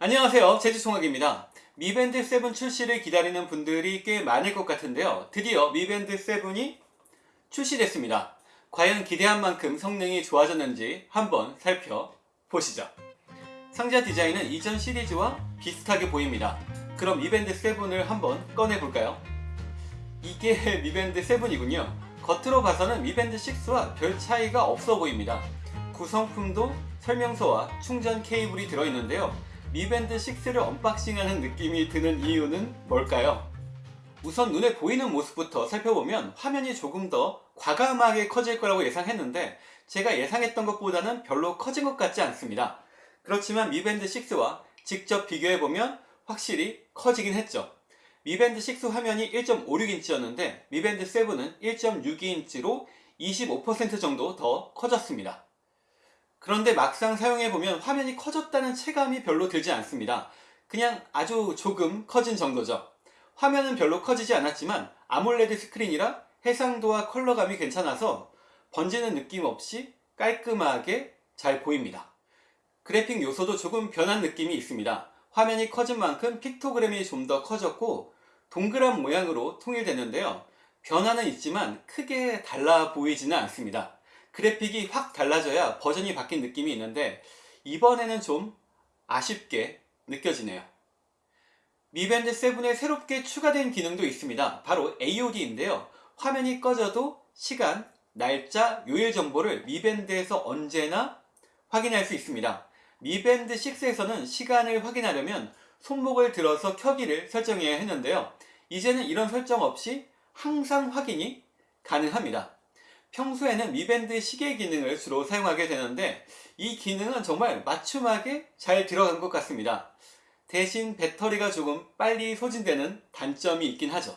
안녕하세요. 제주총학입니다. 미밴드 7 출시를 기다리는 분들이 꽤 많을 것 같은데요. 드디어 미밴드 7이 출시됐습니다. 과연 기대한 만큼 성능이 좋아졌는지 한번 살펴보시죠. 상자 디자인은 이전 시리즈와 비슷하게 보입니다. 그럼 미밴드 7을 한번 꺼내볼까요? 이게 미밴드 7이군요. 겉으로 봐서는 미밴드 6와 별 차이가 없어 보입니다. 구성품도 설명서와 충전 케이블이 들어있는데요 미밴드 6를 unboxing하는 느낌이 드는 이유는 뭘까요? 우선 눈에 보이는 모습부터 살펴보면 화면이 조금 더 과감하게 커질 거라고 예상했는데 제가 예상했던 것보다는 별로 커진 것 같지 않습니다. 그렇지만 미밴드 6와 직접 비교해보면 확실히 커지긴 했죠. 미밴드 6 화면이 1.56인치였는데 미밴드 7은 1.62인치로 25% 정도 더 커졌습니다. 그런데 막상 사용해보면 화면이 커졌다는 체감이 별로 들지 않습니다. 그냥 아주 조금 커진 정도죠. 화면은 별로 커지지 않았지만 AMOLED 스크린이라 해상도와 컬러감이 괜찮아서 번지는 느낌 없이 깔끔하게 잘 보입니다. 그래픽 요소도 조금 변한 느낌이 있습니다. 화면이 커진 만큼 픽토그램이 좀 더 커졌고 동그란 모양으로 통일됐는데요. 변화는 있지만 크게 달라 보이지는 않습니다. 그래픽이 확 달라져야 버전이 바뀐 느낌이 있는데 이번에는 좀 아쉽게 느껴지네요. 미밴드 7에 새롭게 추가된 기능도 있습니다. 바로 AOD인데요. 화면이 꺼져도 시간, 날짜, 요일 정보를 미밴드에서 언제나 확인할 수 있습니다. 미밴드 6에서는 시간을 확인하려면 손목을 들어서 켜기를 설정해야 했는데요. 이제는 이런 설정 없이 항상 확인이 가능합니다. 평소에는 미밴드 시계 기능을 주로 사용하게 되는데 이 기능은 정말 맞춤하게 잘 들어간 것 같습니다. 대신 배터리가 조금 빨리 소진되는 단점이 있긴 하죠.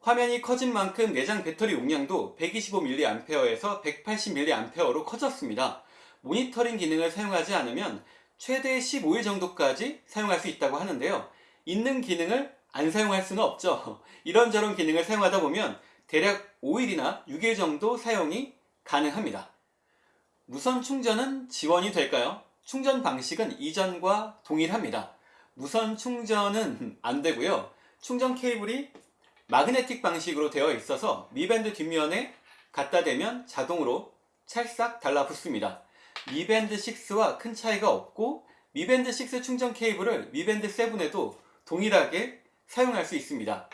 화면이 커진 만큼 내장 배터리 용량도 125mAh에서 180mAh로 커졌습니다. 모니터링 기능을 사용하지 않으면 최대 15일 정도까지 사용할 수 있다고 하는데요. 있는 기능을 안 사용할 수는 없죠. 이런저런 기능을 사용하다 보면 대략 5일이나 6일 정도 사용이 가능합니다. 무선 충전은 지원이 될까요? 충전 방식은 이전과 동일합니다. 무선 충전은 안 되고요. 충전 케이블이 마그네틱 방식으로 되어 있어서 미밴드 뒷면에 갖다 대면 자동으로 찰싹 달라붙습니다. 미밴드 6와 큰 차이가 없고 미밴드 6 충전 케이블을 미밴드 7에도 동일하게 사용할 수 있습니다.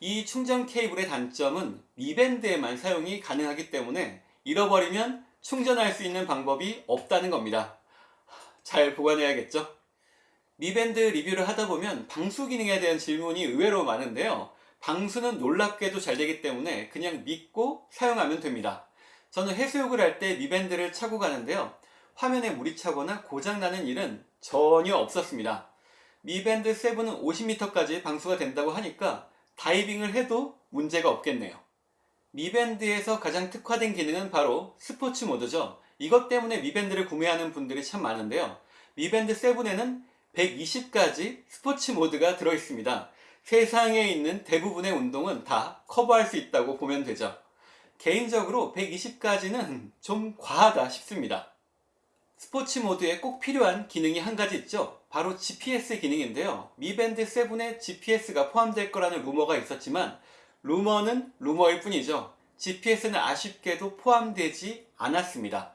이 충전 케이블의 단점은 미밴드에만 사용이 가능하기 때문에 잃어버리면 충전할 수 있는 방법이 없다는 겁니다. 잘 보관해야겠죠? 미밴드 리뷰를 하다 보면 방수 기능에 대한 질문이 의외로 많은데요. 방수는 놀랍게도 잘 되기 때문에 그냥 믿고 사용하면 됩니다. 저는 해수욕을 할 때 미밴드를 차고 가는데요. 화면에 물이 차거나 고장나는 일은 전혀 없었습니다. 미밴드 7은 50m까지 방수가 된다고 하니까 다이빙을 해도 문제가 없겠네요. 미밴드에서 가장 특화된 기능은 바로 스포츠 모드죠. 이것 때문에 미밴드를 구매하는 분들이 참 많은데요. 미밴드 7에는 120가지 스포츠 모드가 들어있습니다. 세상에 있는 대부분의 운동은 다 커버할 수 있다고 보면 되죠. 개인적으로 120가지는 좀 과하다 싶습니다. 스포츠 모드에 꼭 필요한 기능이 한 가지 있죠. 바로 GPS 기능인데요. 미밴드 7에 GPS가 포함될 거라는 루머가 있었지만 루머는 루머일 뿐이죠. GPS는 아쉽게도 포함되지 않았습니다.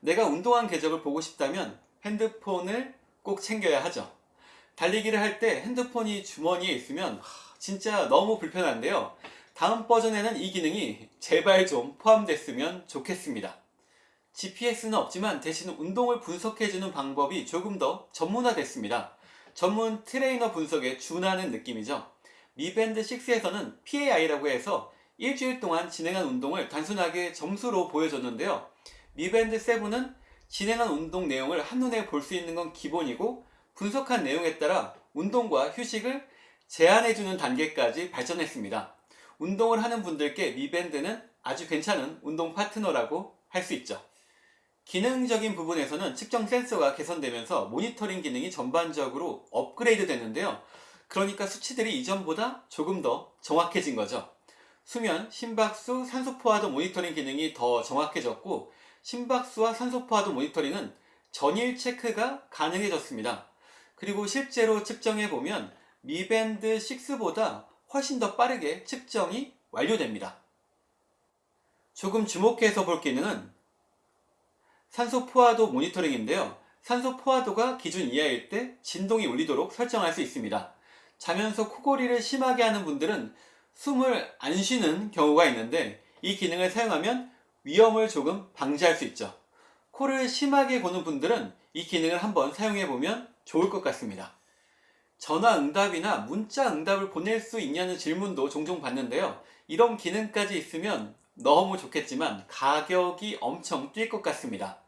내가 운동한 궤적을 보고 싶다면 핸드폰을 꼭 챙겨야 하죠. 달리기를 할 때 핸드폰이 주머니에 있으면 진짜 너무 불편한데요. 다음 버전에는 이 기능이 제발 좀 포함됐으면 좋겠습니다. GPS는 없지만 대신 운동을 분석해주는 방법이 조금 더 전문화됐습니다. 전문 트레이너 분석에 준하는 느낌이죠. 미밴드 6에서는 PAI라고 해서 일주일 동안 진행한 운동을 단순하게 점수로 보여줬는데요. 미밴드 7은 진행한 운동 내용을 한눈에 볼 수 있는 건 기본이고 분석한 내용에 따라 운동과 휴식을 제한해주는 단계까지 발전했습니다. 운동을 하는 분들께 미밴드는 아주 괜찮은 운동 파트너라고 할 수 있죠. 기능적인 부분에서는 측정 센서가 개선되면서 모니터링 기능이 전반적으로 업그레이드 됐는데요. 그러니까 수치들이 이전보다 조금 더 정확해진 거죠. 수면, 심박수, 산소 포화도 모니터링 기능이 더 정확해졌고 심박수와 산소 포화도 모니터링은 전일 체크가 가능해졌습니다. 그리고 실제로 측정해보면 미밴드 6보다 훨씬 더 빠르게 측정이 완료됩니다. 조금 주목해서 볼 기능은 산소 포화도 모니터링인데요. 산소 포화도가 기준 이하일 때 진동이 울리도록 설정할 수 있습니다. 자면서 코골이를 심하게 하는 분들은 숨을 안 쉬는 경우가 있는데 이 기능을 사용하면 위험을 조금 방지할 수 있죠. 코를 심하게 고는 분들은 이 기능을 한번 사용해 보면 좋을 것 같습니다. 전화 응답이나 문자 응답을 보낼 수 있냐는 질문도 종종 받는데요. 이런 기능까지 있으면 너무 좋겠지만 가격이 엄청 뛸 것 같습니다.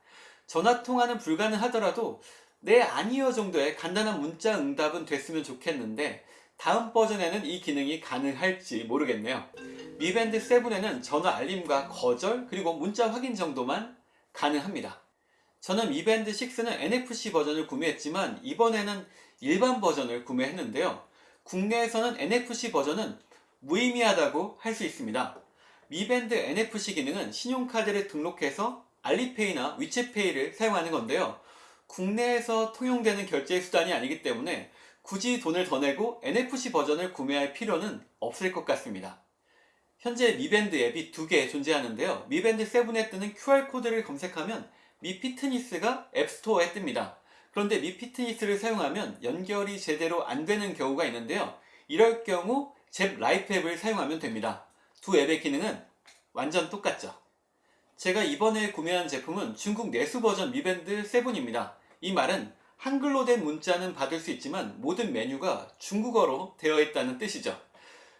전화 통화는 불가능하더라도 네 아니요 정도의 간단한 문자 응답은 됐으면 좋겠는데 다음 버전에는 이 기능이 가능할지 모르겠네요. 미밴드 7에는 전화 알림과 거절 그리고 문자 확인 정도만 가능합니다. 저는 미밴드 6는 NFC 버전을 구매했지만 이번에는 일반 버전을 구매했는데요. 국내에서는 NFC 버전은 무의미하다고 할 수 있습니다. 미밴드 NFC 기능은 신용카드를 등록해서 알리페이나 위챗페이를 사용하는 건데요. 국내에서 통용되는 결제 수단이 아니기 때문에 굳이 돈을 더 내고 NFC 버전을 구매할 필요는 없을 것 같습니다. 현재 미밴드 앱이 두 개 존재하는데요. 미밴드 7에 뜨는 QR코드를 검색하면 Mi Fitness가 앱스토어에 뜹니다. 그런데 Mi Fitness를 사용하면 연결이 제대로 안 되는 경우가 있는데요. 이럴 경우 Zepp Life 앱을 사용하면 됩니다. 두 앱의 기능은 완전 똑같죠. 제가 이번에 구매한 제품은 중국 내수 버전 미밴드 7입니다. 이 말은 한글로 된 문자는 받을 수 있지만 모든 메뉴가 중국어로 되어 있다는 뜻이죠.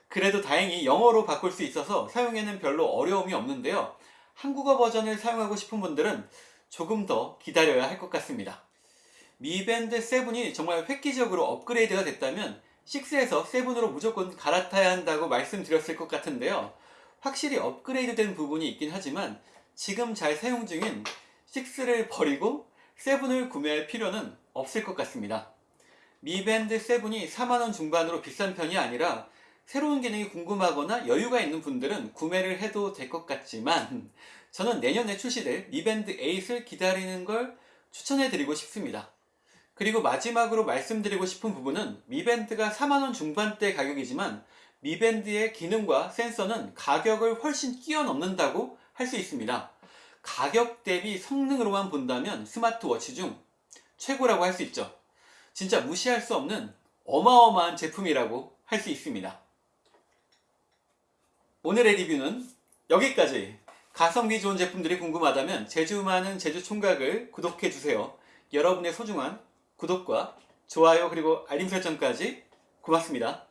그래도 다행히 영어로 바꿀 수 있어서 사용에는 별로 어려움이 없는데요. 한국어 버전을 사용하고 싶은 분들은 조금 더 기다려야 할 것 같습니다. 미밴드 7이 정말 획기적으로 업그레이드가 됐다면 6에서 7으로 무조건 갈아타야 한다고 말씀드렸을 것 같은데요. 확실히 업그레이드 된 부분이 있긴 하지만 지금 잘 사용 중인 6를 버리고 7을 구매할 필요는 없을 것 같습니다. 미밴드 7이 4만원 중반으로 비싼 편이 아니라 새로운 기능이 궁금하거나 여유가 있는 분들은 구매를 해도 될 것 같지만 저는 내년에 출시될 미밴드 8을 기다리는 걸 추천해 드리고 싶습니다. 그리고 마지막으로 말씀드리고 싶은 부분은 미밴드가 4만원 중반대 가격이지만 미밴드의 기능과 센서는 가격을 훨씬 뛰어넘는다고 할 수 있습니다. 가격 대비 성능으로만 본다면 스마트워치 중 최고라고 할 수 있죠. 진짜 무시할 수 없는 어마어마한 제품이라고 할 수 있습니다. 오늘의 리뷰는 여기까지 가성비 좋은 제품들이 궁금하다면 제주 많은 제주 총각을 구독해주세요. 여러분의 소중한 구독과 좋아요 그리고 알림 설정까지 고맙습니다.